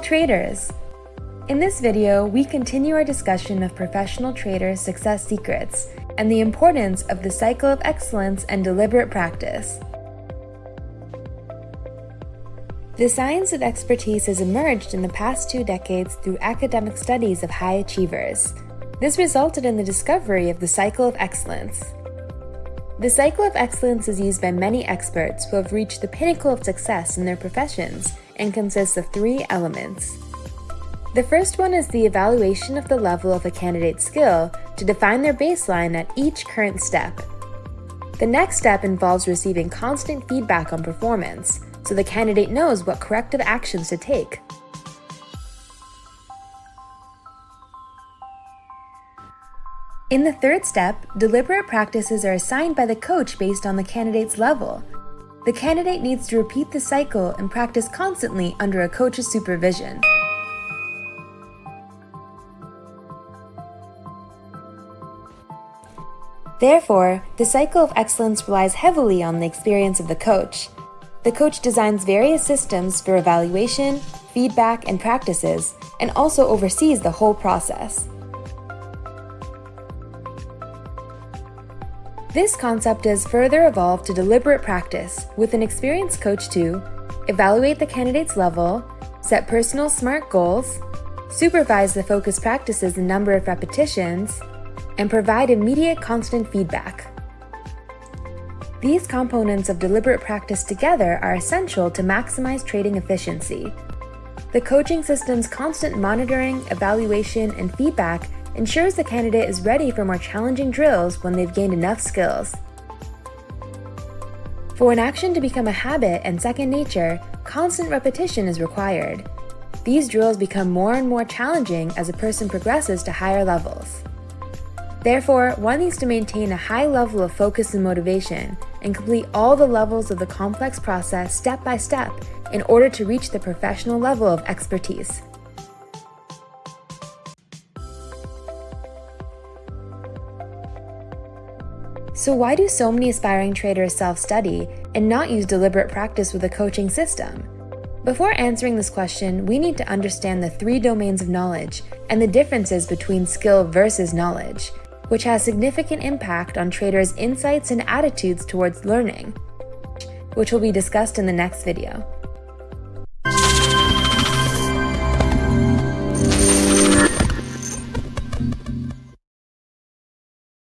All traders! In this video, we continue our discussion of professional traders' success secrets and the importance of the cycle of excellence and deliberate practice. The science of expertise has emerged in the past two decades through academic studies of high achievers. This resulted in the discovery of the cycle of excellence. The cycle of excellence is used by many experts who have reached the pinnacle of success in their professions and consists of three elements. The first one is the evaluation of the level of a candidate's skill to define their baseline at each current step. The next step involves receiving constant feedback on performance, so the candidate knows what corrective actions to take. In the third step, deliberate practices are assigned by the coach based on the candidate's level. The candidate needs to repeat the cycle and practice constantly under a coach's supervision. Therefore, the cycle of excellence relies heavily on the experience of the coach. The coach designs various systems for evaluation, feedback, and practices, and also oversees the whole process. This concept has further evolved to deliberate practice with an experienced coach to evaluate the candidate's level, set personal SMART goals, supervise the focus practices and number of repetitions, and provide immediate constant feedback. These components of deliberate practice together are essential to maximize trading efficiency. The coaching system's constant monitoring, evaluation, and feedback ensures the candidate is ready for more challenging drills when they've gained enough skills. For an action to become a habit and second nature, constant repetition is required. These drills become more and more challenging as a person progresses to higher levels. Therefore, one needs to maintain a high level of focus and motivation and complete all the levels of the complex process step by step in order to reach the professional level of expertise. So why do so many aspiring traders self-study and not use deliberate practice with a coaching system? Before answering this question, we need to understand the three domains of knowledge and the differences between skill versus knowledge, which has significant impact on traders' insights and attitudes towards learning, which will be discussed in the next video.